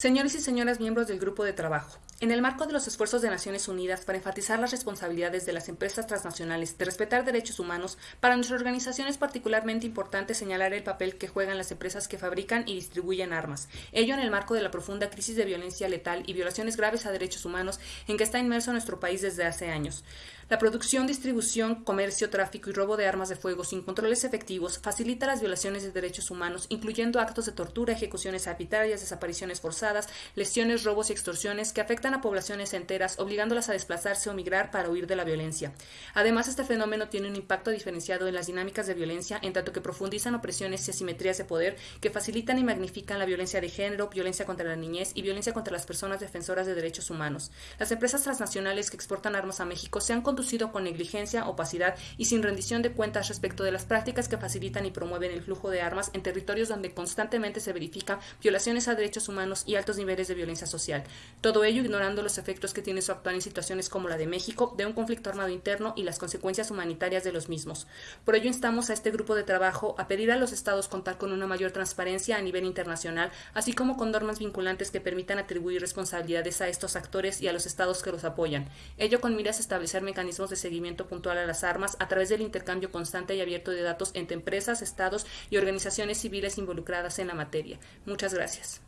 Señores y señoras miembros del Grupo de Trabajo, en el marco de los esfuerzos de Naciones Unidas para enfatizar las responsabilidades de las empresas transnacionales de respetar derechos humanos, para nuestra organización es particularmente importante señalar el papel que juegan las empresas que fabrican y distribuyen armas, ello en el marco de la profunda crisis de violencia letal y violaciones graves a derechos humanos en que está inmerso nuestro país desde hace años. La producción, distribución, comercio, tráfico y robo de armas de fuego sin controles efectivos facilita las violaciones de derechos humanos, incluyendo actos de tortura, ejecuciones arbitrarias, desapariciones forzadas, lesiones, robos y extorsiones que afectan a poblaciones enteras, obligándolas a desplazarse o migrar para huir de la violencia. Además, este fenómeno tiene un impacto diferenciado en las dinámicas de violencia, en tanto que profundizan opresiones y asimetrías de poder que facilitan y magnifican la violencia de género, violencia contra la niñez y violencia contra las personas defensoras de derechos humanos. Las empresas transnacionales que exportan armas a México se han conducido con negligencia, opacidad y sin rendición de cuentas respecto de las prácticas que facilitan y promueven el flujo de armas en territorios donde constantemente se verifican violaciones a derechos humanos y altos niveles de violencia social. Todo ello ignorando los efectos que tiene su actuar en situaciones como la de México, de un conflicto armado interno y las consecuencias humanitarias de los mismos. Por ello instamos a este grupo de trabajo a pedir a los estados contar con una mayor transparencia a nivel internacional, así como con normas vinculantes que permitan atribuir responsabilidades a estos actores y a los estados que los apoyan. Ello con miras a establecer mecanismos de seguimiento puntual a las armas a través del intercambio constante y abierto de datos entre empresas, estados y organizaciones civiles involucradas en la materia. Muchas gracias.